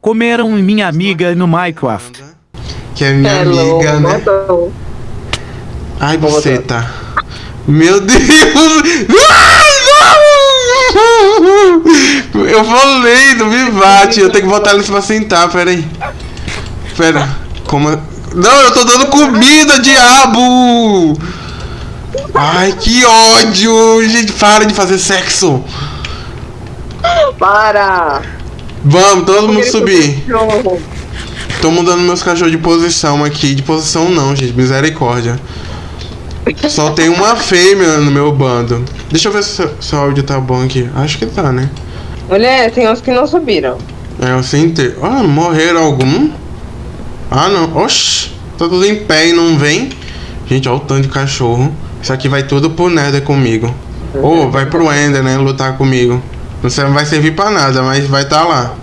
Comeram minha amiga no Minecraft. Que é minha Hello, amiga, né? Ai, você tá. Meu Deus! Ai, não! Eu falei, não me bate. Eu tenho que botar eles pra sentar, pera aí. Pera, como. Não, eu tô dando comida, diabo! Ai, que ódio! Gente, para de fazer sexo! Para! Vamos, todo mundo subir. Tô mudando meus cachorros de posição aqui. De posição não, gente. Misericórdia. Só tem uma fêmea no meu bando. Deixa eu ver se o seu áudio tá bom aqui. Acho que tá, né? Mulher, tem uns que não subiram. É, eu sentei. Ah, morreram algum? Ah, não. Oxi. Tá tudo em pé e não vem. Gente, olha o tanto de cachorro. Isso aqui vai tudo pro Nether comigo. Ou vai pro Ender, né? Lutar comigo. Não sei, não vai servir pra nada, mas vai tá lá.